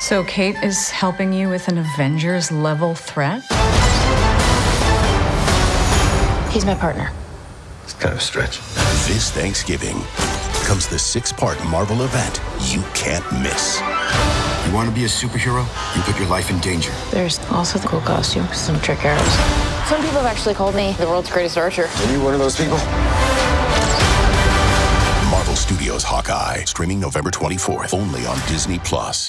So Kate is helping you with an Avengers level threat? He's my partner. It's kind of a stretch. This Thanksgiving comes the six part Marvel event you can't miss. You want to be a superhero? You put your life in danger. There's also the cool costume, some trick arrows. Some people have actually called me the world's greatest archer. Are you one of those people? Marvel Studios Hawkeye, streaming November 24th, only on Disney Plus.